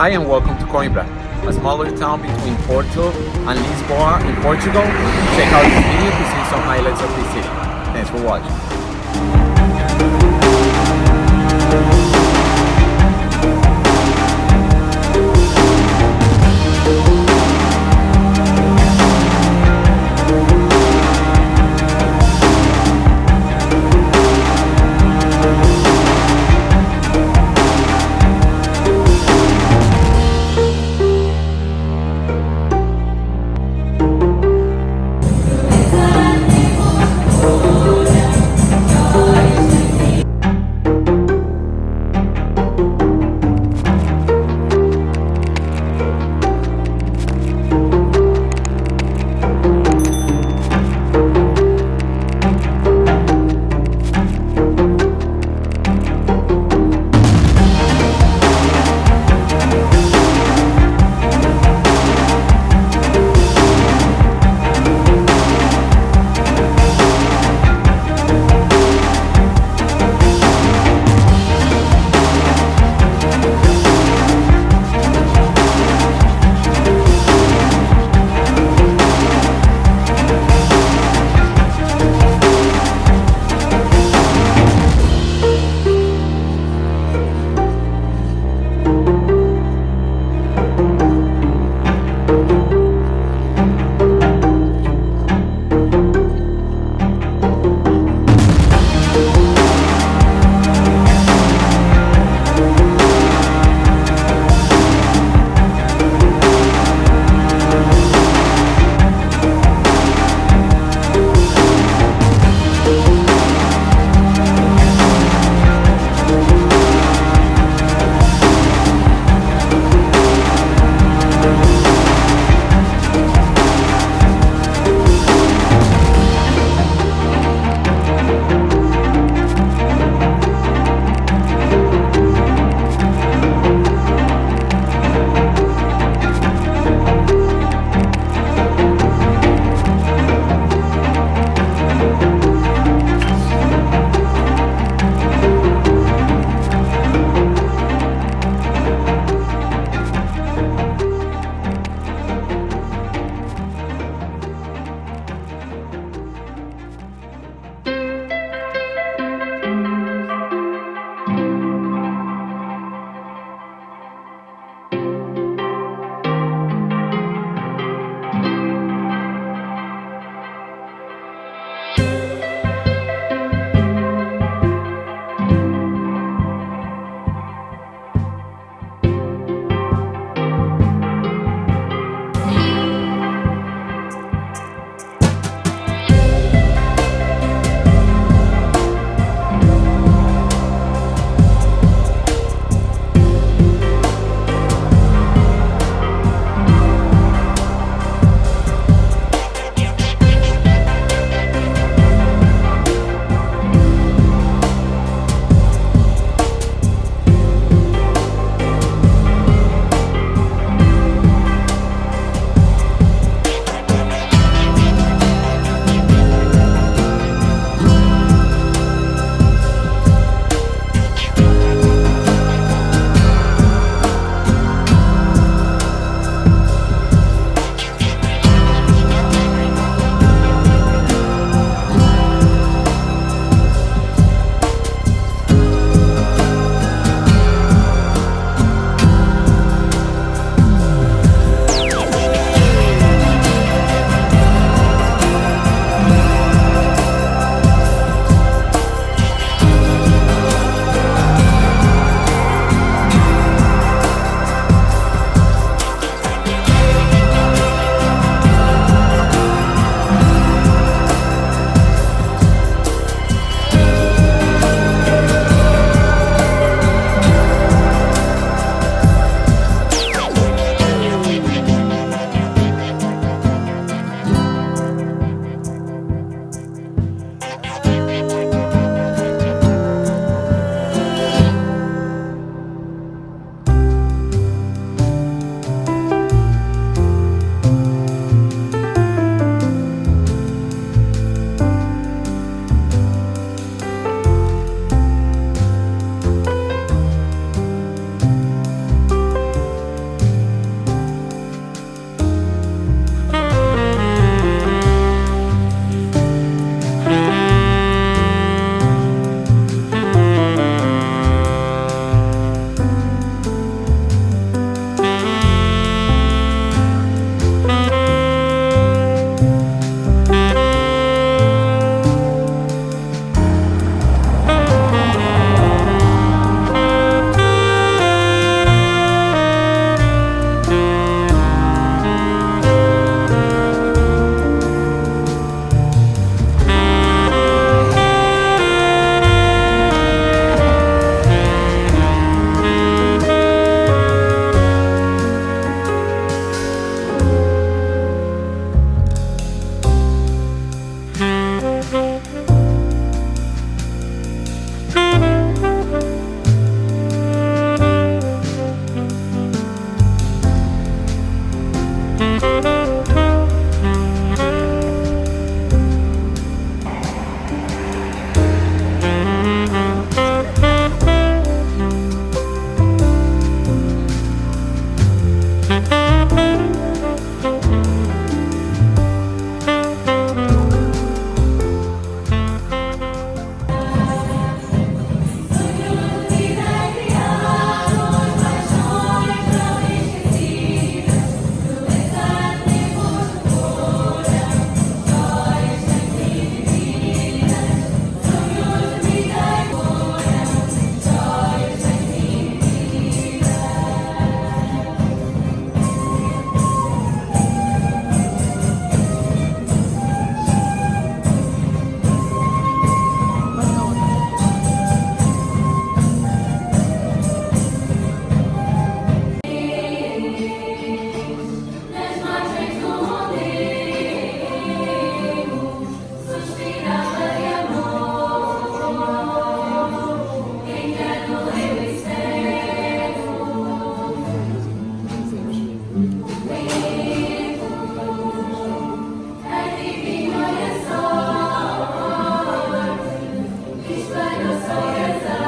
Hi and welcome to Coimbra, a smaller town between Porto and Lisboa in Portugal. Check out this video to see some highlights of the city. Thanks for watching.